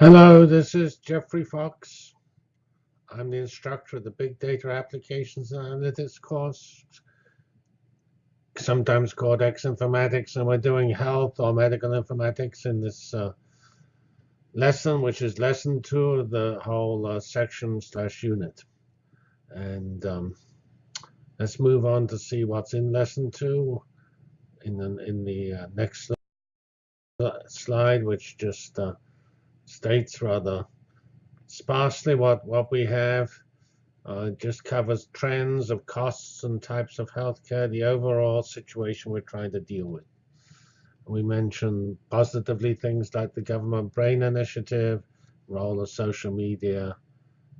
Hello, this is Geoffrey Fox. I'm the instructor of the Big Data Applications and Analytics course, sometimes called X Informatics, and we're doing health or medical informatics in this uh, lesson, which is lesson two of the whole uh, section slash unit. And um, let's move on to see what's in lesson two in the, in the uh, next slide, which just uh, states rather sparsely what, what we have. Uh, just covers trends of costs and types of healthcare, the overall situation we're trying to deal with. We mention positively things like the government brain initiative, role of social media,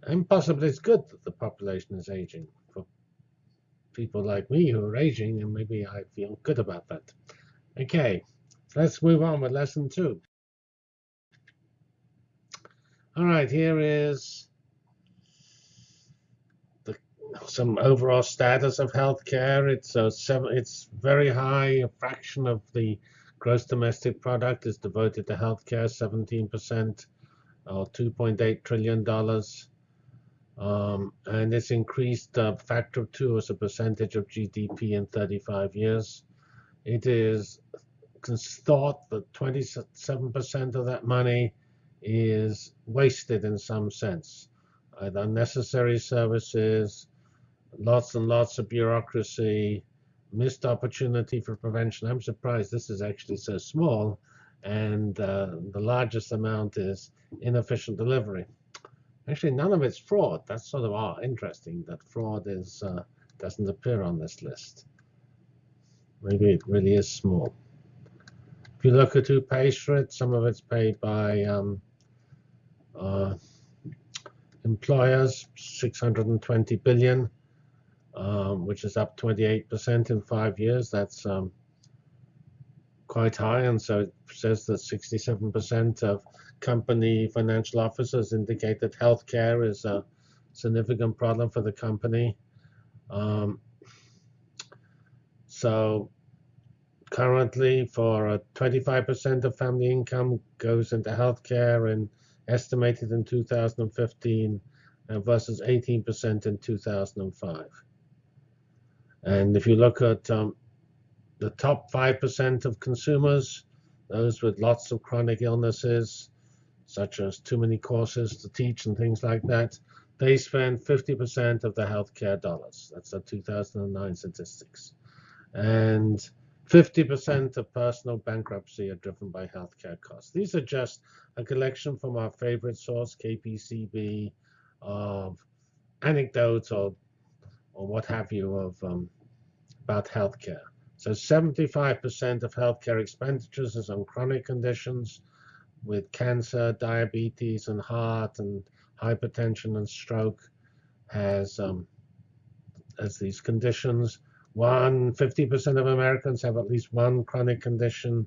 and possibly it's good that the population is aging. For people like me who are aging, and maybe I feel good about that. Okay, let's move on with lesson two. All right, here is the, some overall status of healthcare. It's a seven, it's very high. A fraction of the gross domestic product is devoted to healthcare, 17% or 2.8 trillion dollars. Um, and it's increased a factor of two as a percentage of GDP in 35 years. It is thought that 27% of that money is wasted in some sense. Unnecessary services, lots and lots of bureaucracy, missed opportunity for prevention. I'm surprised this is actually so small. And uh, the largest amount is inefficient delivery. Actually, none of it's fraud. That's sort of oh, interesting that fraud is uh, doesn't appear on this list. Maybe it really is small. If you look at who pays for it, some of it's paid by um, uh, employers, 620 billion, um, which is up 28% in five years. That's um, quite high, and so it says that 67% of company financial officers indicate that healthcare is a significant problem for the company. Um, so currently, for 25% of family income goes into healthcare and estimated in 2015 uh, versus 18% in 2005. And if you look at um, the top 5% of consumers, those with lots of chronic illnesses, such as too many courses to teach and things like that, they spend 50% of the healthcare dollars. That's the 2009 statistics. And 50% of personal bankruptcy are driven by healthcare costs. These are just a collection from our favorite source, KPCB, of anecdotes or, or what have you of um, about healthcare. So 75% of healthcare expenditures is on chronic conditions with cancer, diabetes, and heart, and hypertension and stroke has um, as these conditions. One, 50% of Americans have at least one chronic condition.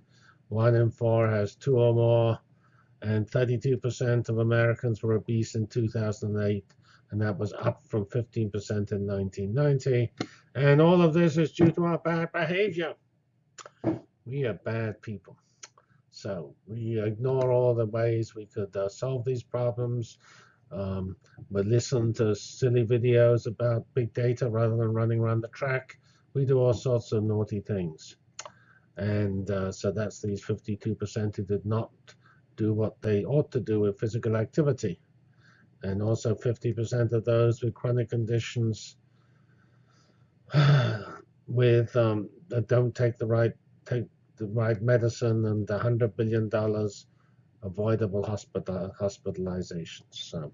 One in four has two or more. And 32% of Americans were obese in 2008. And that was up from 15% in 1990. And all of this is due to our bad behavior. We are bad people. So we ignore all the ways we could uh, solve these problems. Um, we listen to silly videos about big data rather than running around the track we do all sorts of naughty things. And uh, so that's these 52% who did not do what they ought to do with physical activity. And also 50% of those with chronic conditions with um, that don't take the right take the right medicine and the 100 billion dollars avoidable hospital hospitalizations. So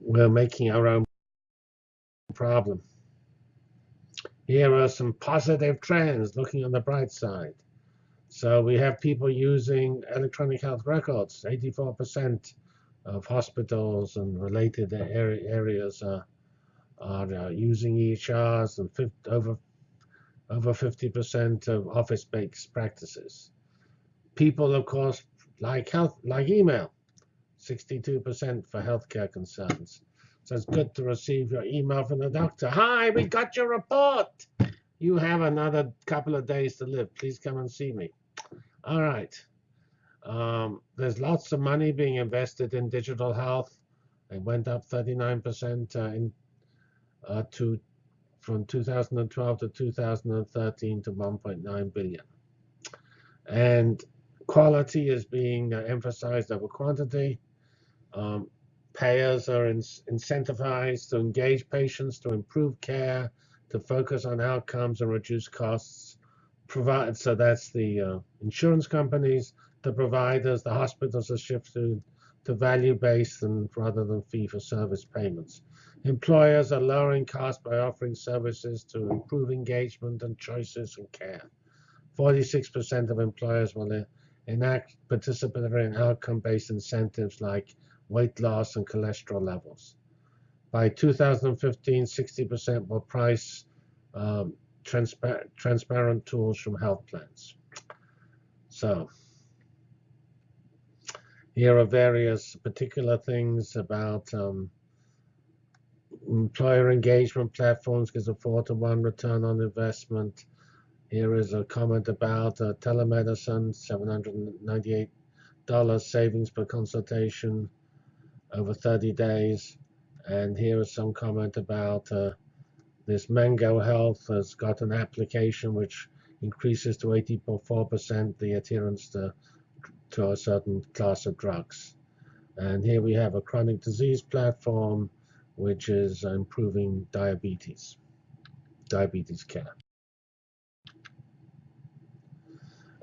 we're making our own problem. Here are some positive trends looking on the bright side. So we have people using electronic health records. 84% of hospitals and related areas are, are uh, using EHRs and 50, over over 50% of office-based practices. People, of course, like health, like email, 62% for healthcare concerns. So it's good to receive your email from the doctor. Hi, we got your report. You have another couple of days to live. Please come and see me. All right. Um, there's lots of money being invested in digital health. It went up 39% uh, in uh, to from 2012 to 2013 to 1.9 billion. And quality is being uh, emphasized over quantity. Um, payers are in, incentivized to engage patients to improve care, to focus on outcomes and reduce costs. Provide so that's the uh, insurance companies, the providers, the hospitals are shifted to value-based and rather than fee-for-service payments. Employers are lowering costs by offering services to improve engagement and choices and care. 46% of employers will enact participatory and outcome-based incentives like weight loss and cholesterol levels. By 2015, 60% will price um, transpa transparent tools from health plans. So here are various particular things about um, employer engagement platforms gives a four to one return on investment. Here is a comment about uh, telemedicine, $798 savings per consultation over 30 days. And here is some comment about uh, this Mango Health has got an application which increases to 84% the adherence to, to a certain class of drugs. And here we have a chronic disease platform which is improving diabetes, diabetes care.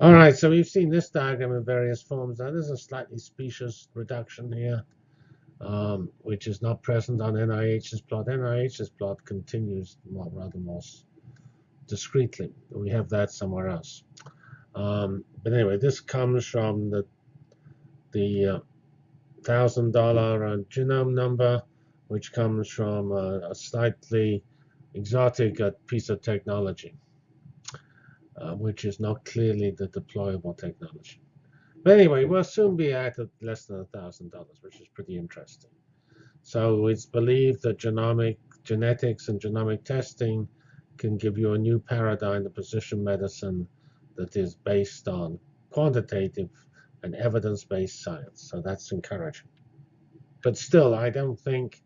All right, so we've seen this diagram in various forms. Now, there's a slightly specious reduction here, um, which is not present on NIH's plot. NIH's plot continues more, rather more discreetly. We have that somewhere else. Um, but anyway, this comes from the the uh, thousand dollar uh, genome number which comes from a, a slightly exotic uh, piece of technology, uh, which is not clearly the deployable technology. But anyway, we'll soon be at less than $1,000, which is pretty interesting. So it's believed that genomic genetics and genomic testing can give you a new paradigm of precision medicine that is based on quantitative and evidence-based science. So that's encouraging. But still, I don't think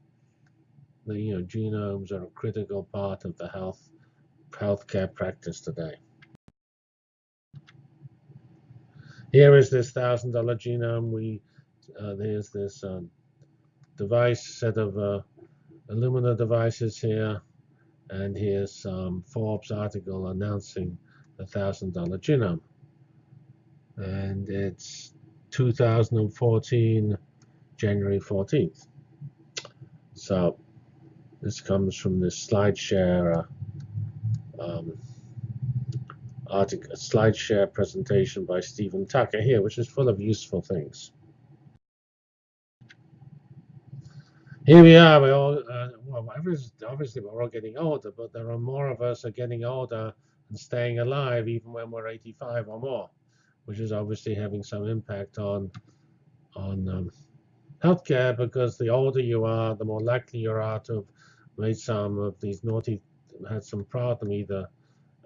the you know genomes are a critical part of the health healthcare practice today. Here is this thousand dollar genome. We uh, there's this um, device set of uh, Illumina devices here, and here's some Forbes article announcing the thousand dollar genome, and it's 2014 January 14th. So this comes from this SlideShare uh, um, article, SlideShare presentation by Stephen Tucker here, which is full of useful things. Here we are. We all, uh, well, obviously we're all getting older, but there are more of us are getting older and staying alive even when we're 85 or more, which is obviously having some impact on on um, healthcare because the older you are, the more likely you are to have made some of these naughty, had some problem either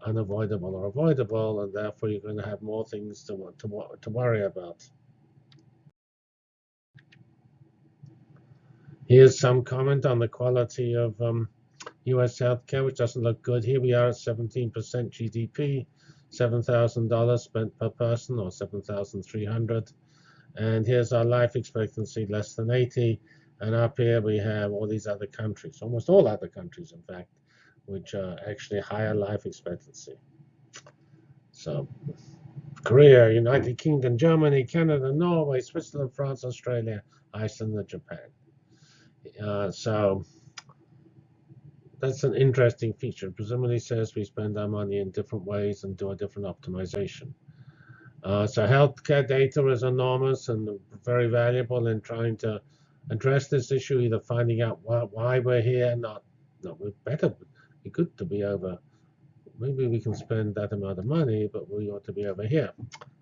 unavoidable or avoidable, and therefore you're going to have more things to, to, to worry about. Here's some comment on the quality of um, U.S. healthcare, which doesn't look good. Here we are at 17% GDP, $7,000 spent per person, or 7,300. And here's our life expectancy, less than 80. And up here we have all these other countries, almost all other countries, in fact, which are actually higher life expectancy. So Korea, United Kingdom, Germany, Canada, Norway, Switzerland, France, Australia, Iceland, and Japan. Uh, so that's an interesting feature. Presumably says we spend our money in different ways and do a different optimization. Uh, so healthcare data is enormous and very valuable in trying to address this issue, either finding out why, why we're here, not, not we're better, be good to be over. Maybe we can spend that amount of money, but we ought to be over here,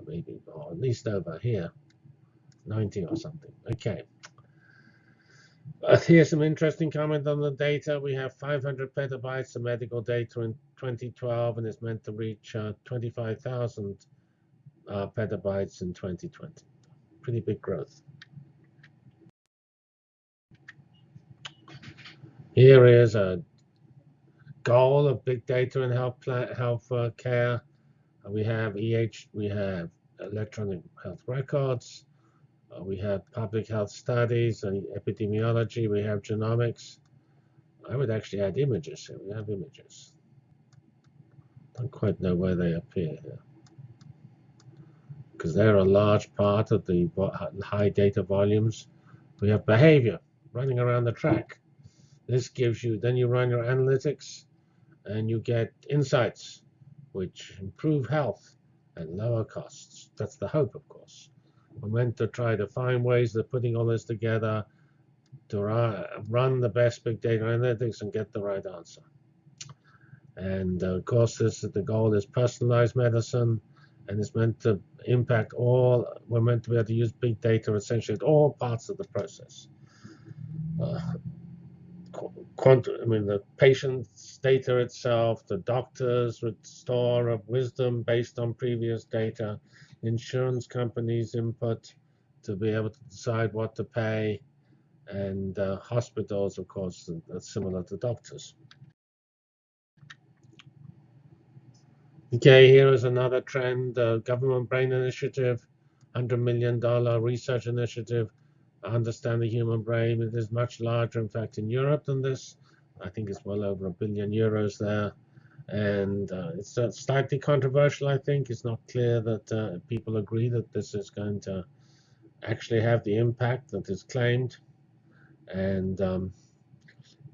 maybe, or at least over here, 90 or something. Okay. Uh, here's some interesting comment on the data. We have 500 petabytes of medical data in 2012, and it's meant to reach uh, 25,000 uh, petabytes in 2020. pretty big growth. Here is a goal of big data in health plan, health uh, care. Uh, we have EH, we have electronic health records, uh, we have public health studies and epidemiology, we have genomics. I would actually add images here. We have images. Don't quite know where they appear here. Because they're a large part of the high data volumes. We have behavior running around the track. This gives you, then you run your analytics and you get insights which improve health and lower costs. That's the hope, of course. We're meant to try to find ways of putting all this together to run the best big data analytics and get the right answer. And of course, this the goal is personalized medicine, and it's meant to impact all. We're meant to be able to use big data essentially at all parts of the process. Uh, quantum, I mean, the patient's data itself, the doctor's store of wisdom based on previous data, insurance companies' input to be able to decide what to pay, and uh, hospitals, of course, are similar to doctors. Okay, here is another trend, uh, government brain initiative, $100 million research initiative understand the human brain. It is much larger, in fact, in Europe than this. I think it's well over a billion euros there. And uh, it's uh, slightly controversial, I think. It's not clear that uh, people agree that this is going to actually have the impact that is claimed. And um,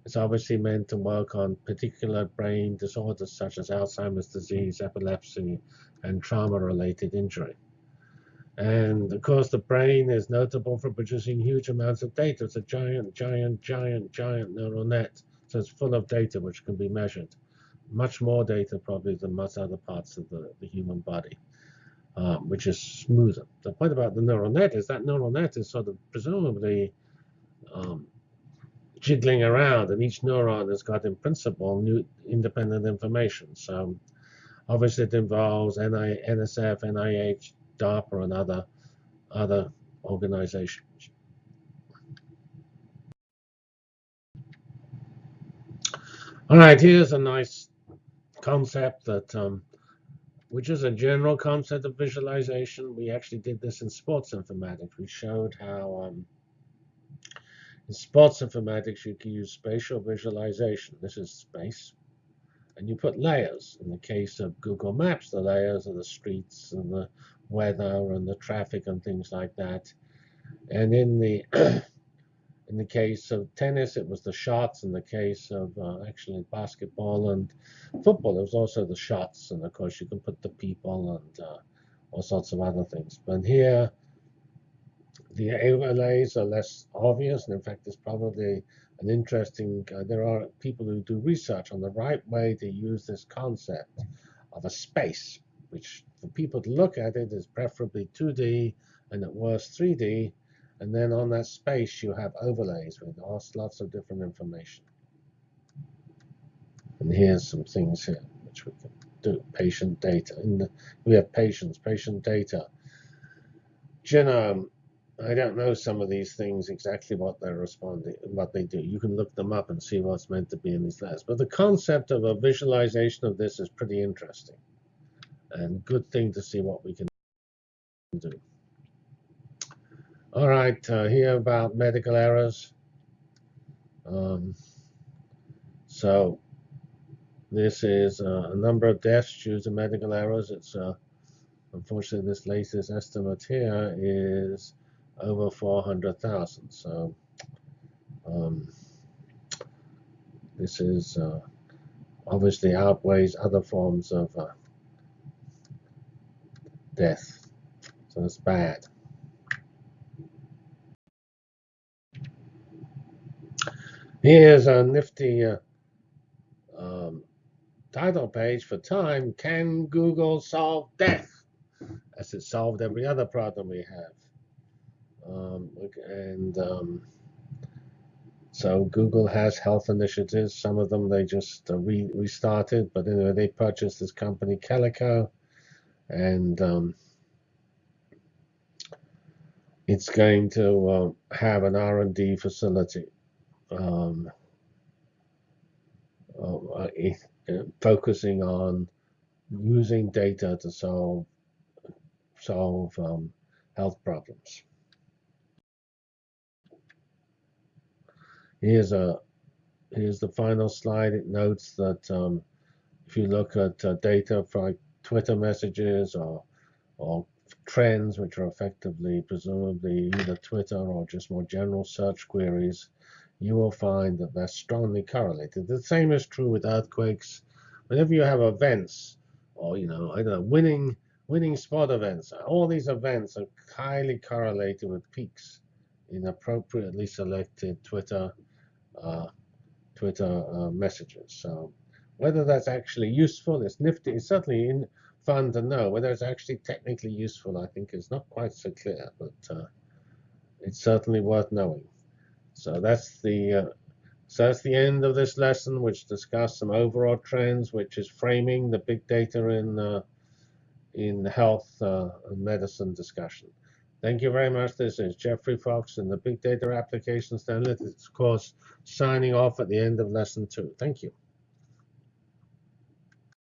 it's obviously meant to work on particular brain disorders such as Alzheimer's disease, epilepsy, and trauma-related injury. And of course, the brain is notable for producing huge amounts of data. It's a giant, giant, giant, giant neural net. So it's full of data which can be measured. Much more data probably than most other parts of the, the human body, um, which is smoother. The point about the neural net is that neural net is sort of presumably um, jiggling around, and each neuron has got, in principle, new independent information. So obviously it involves NI, NSF, NIH, DARPA and other, other organizations. All right, here's a nice concept that, um, which is a general concept of visualization. We actually did this in sports informatics. We showed how um, in sports informatics you can use spatial visualization. This is space. And you put layers. In the case of Google Maps, the layers are the streets and the weather and the traffic and things like that. And in the in the case of tennis, it was the shots. In the case of uh, actually basketball and football, it was also the shots. And of course, you can put the people and uh, all sorts of other things. But here, the overlays are less obvious. And in fact, it's probably an interesting, uh, there are people who do research on the right way to use this concept of a space which for people to look at it is preferably 2D and at worst 3D. And then on that space, you have overlays with lots of different information. And here's some things here which we can do. Patient data. We have patients, patient data. Genome. I don't know some of these things exactly what they're responding, what they do. You can look them up and see what's meant to be in these layers. But the concept of a visualization of this is pretty interesting and good thing to see what we can do. All right, uh, here about medical errors. Um, so this is uh, a number of deaths due to medical errors. It's uh, unfortunately this latest estimate here is over 400,000. So um, this is uh, obviously outweighs other forms of uh, death. So it's bad. Here's a nifty uh, um, title page for Time. Can Google solve death? As it solved every other problem we have. Um, and um, so Google has health initiatives. Some of them they just uh, re restarted, but anyway, they purchased this company Calico, and um, it's going to um, have an R&D facility um, uh, it, uh, focusing on using data to solve solve um, health problems. Here's a here's the final slide. It notes that um, if you look at uh, data for Twitter messages or or trends, which are effectively, presumably, either Twitter or just more general search queries, you will find that they're strongly correlated. The same is true with earthquakes. Whenever you have events, or you know, I don't know, winning winning sport events, all these events are highly correlated with peaks in appropriately selected Twitter Twitter uh, messages. So whether that's actually useful is nifty. It's certainly in, fun to know. Whether it's actually technically useful, I think, is not quite so clear, but uh, it's certainly worth knowing. So that's the uh, so that's the end of this lesson, which discussed some overall trends, which is framing the big data in uh, in health uh, and medicine discussion. Thank you very much. This is Geoffrey Fox in the Big Data Applications Analytics course, signing off at the end of lesson two. Thank you.